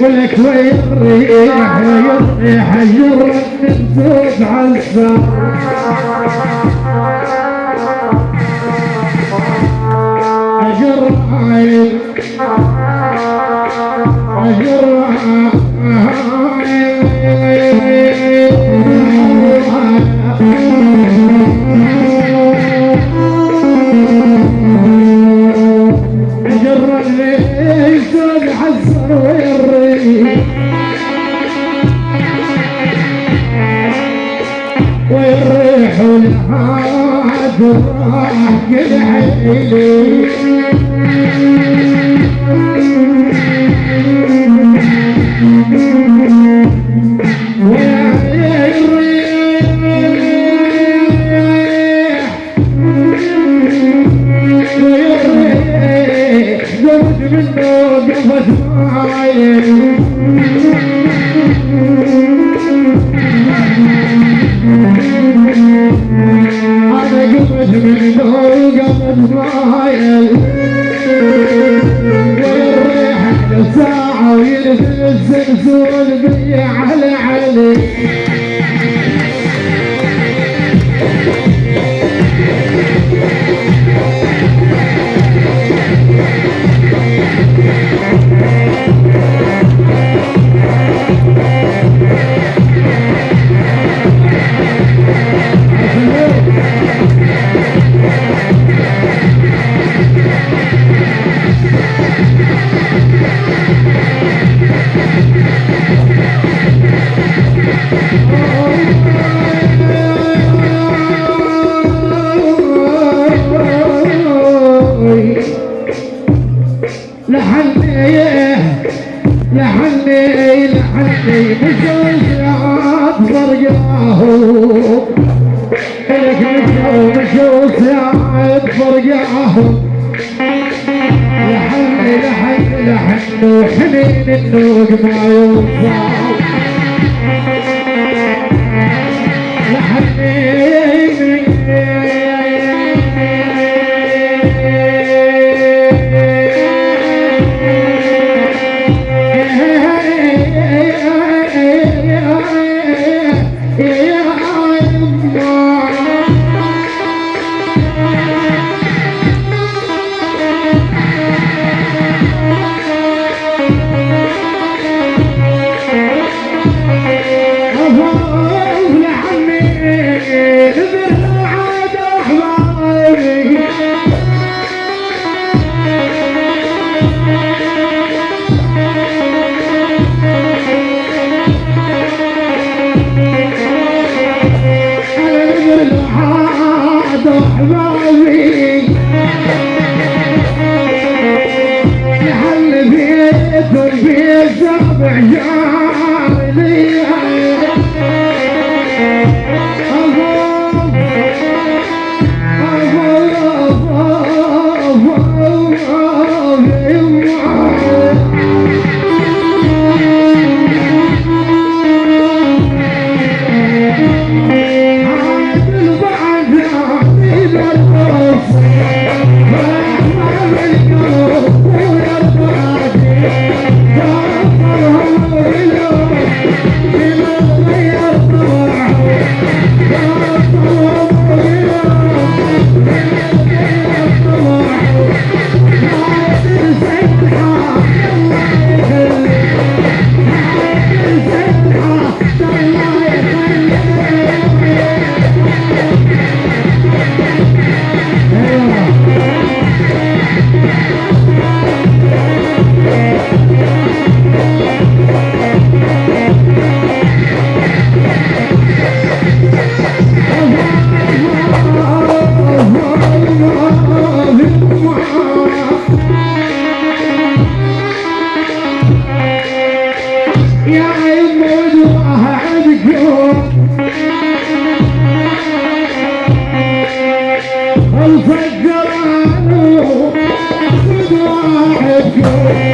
ولك ويريح ويريح جرة من توب عالسا أجر عين أجر عين راح يلعب good. no, no, no, no, no, Oh, I can go, I go.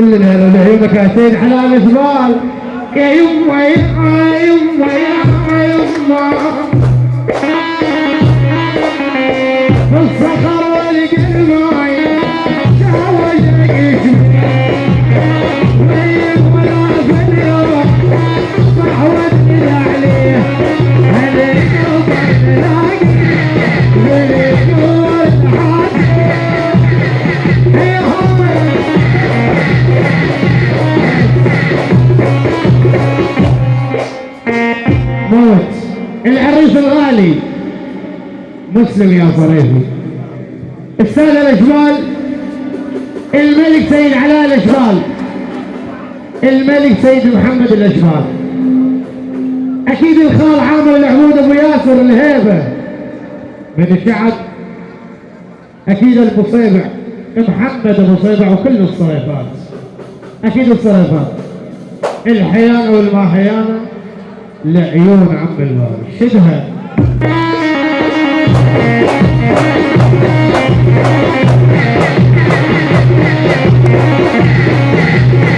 كل الهلا لعيونك يا سيد حلال جبال يا يما يا يما يا يما. مسلم يا صريفي السادة الأجمال الملك سيد علاء الأجمال. الملك سيد محمد الأجمال. أكيد الخال عامر العمود أبو ياسر الهيبة. من الشعب أكيد المصيبع محمد أبو صيبع وكل الصريفات أكيد الصريفات الحيانة والماحيانة لعيون عم الباب شدها Thank you.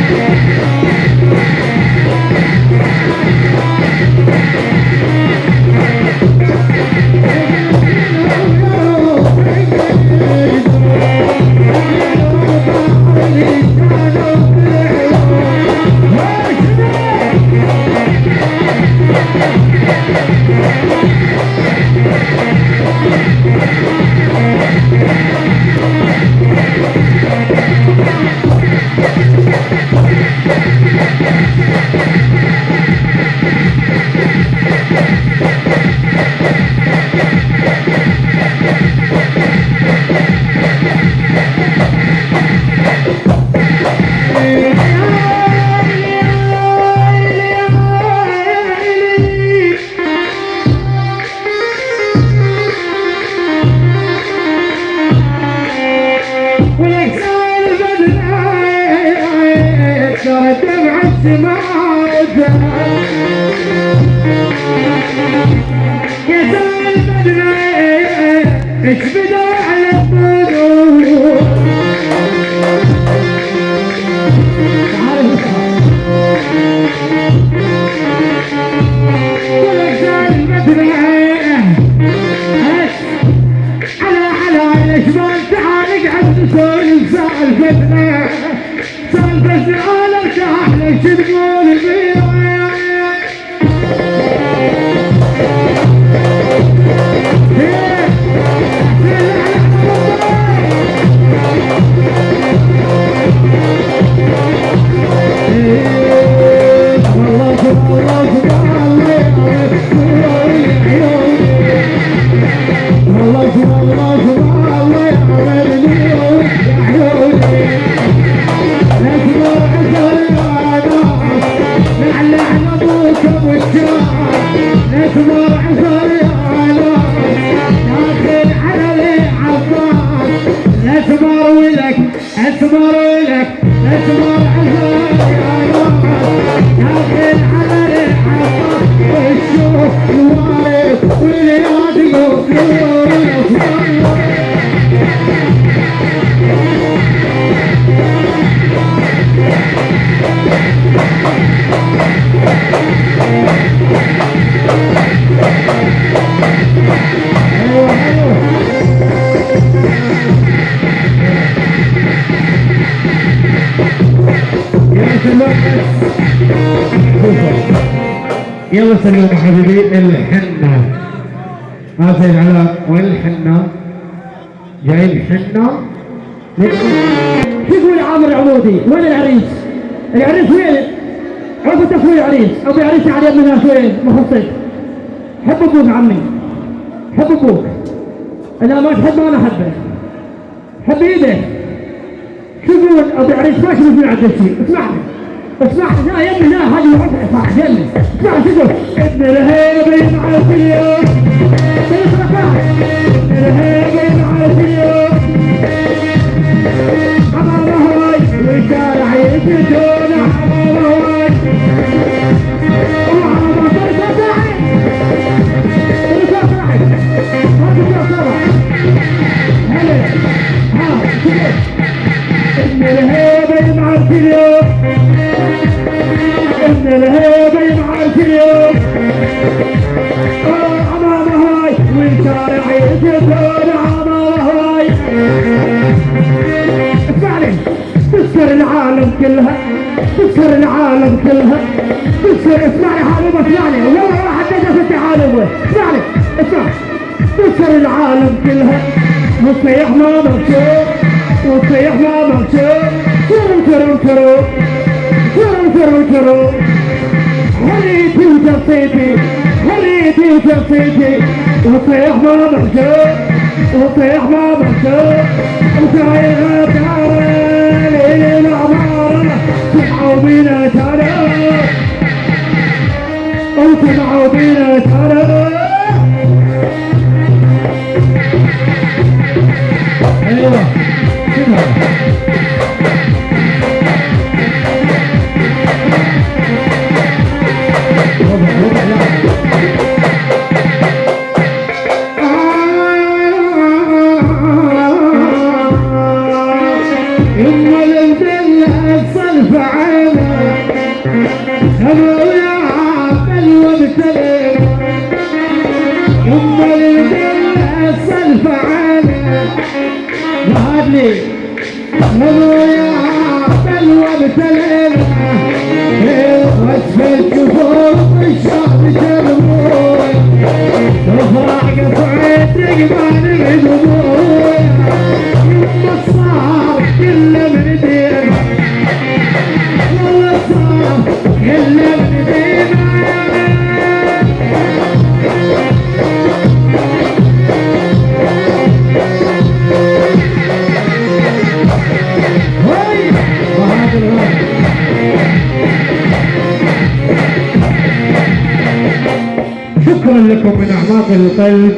سؤال ارتاح ليش تقول فيها يلا سلموا حبيبي الحنة. ما سيد علاء وين الحنة؟ جاي الحنة؟ شو يقول عامر عمودي وين العريس؟ العريس وين؟ عرفوا تفوي العريس أبو عريس على يد الناس وين؟ مخصص حب أبوك عمي. حب أبوك. اذا ما تحب أنا احبك حب إيدك شو يقول أبو عريس ما شو يقول عبد الشيء اسمعني. اسمعني لا يا ابني لا اسمع ابن الهيبه مع اليوم ابن الهيبه مع اليوم حمام هواي والشارع يسجون كلها تذكر العالم كلها. تذكر اسمعني حبيبي اسمعني والله واحد نجا في التعالم اسمعني اسمع تذكر العالم كلها. وتصيح ما مكتوب وتصيح ما مكتوب كرو كرو كرو كرو كرو كرو هريتي وجصيتي هريتي وجصيتي وصيح ما مكتوب وصيح ما تعال إلى العمارة بينا ترى. وسمعوا بينا ترى. أيوه لي سمو يا وابتلي وصف الكفوف local